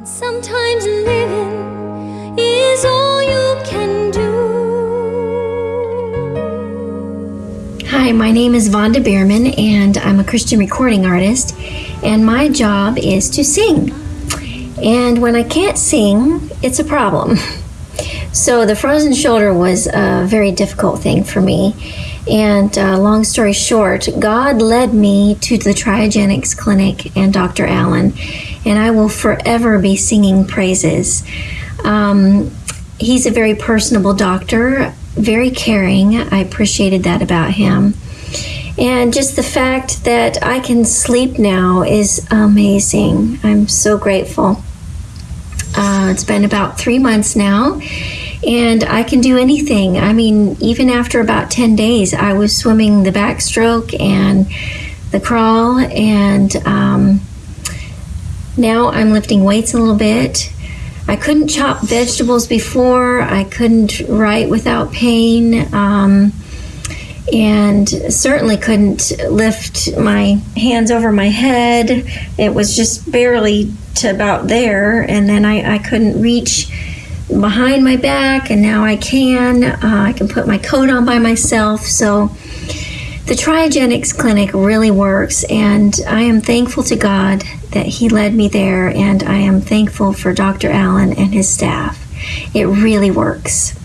And sometimes living is all you can do. Hi, my name is Vonda Bierman, and I'm a Christian recording artist, and my job is to sing. And when I can't sing, it's a problem. So the frozen shoulder was a very difficult thing for me. And uh, long story short, God led me to the Triogenics Clinic and Dr. Allen, and I will forever be singing praises. Um, he's a very personable doctor, very caring. I appreciated that about him. And just the fact that I can sleep now is amazing. I'm so grateful. Uh, it's been about three months now, and I can do anything. I mean, even after about 10 days, I was swimming the backstroke and the crawl, and um, now I'm lifting weights a little bit. I couldn't chop vegetables before, I couldn't write without pain. Um, and certainly couldn't lift my hands over my head. It was just barely to about there, and then I, I couldn't reach behind my back, and now I can. Uh, I can put my coat on by myself. So the Triogenics Clinic really works, and I am thankful to God that He led me there, and I am thankful for Dr. Allen and his staff. It really works.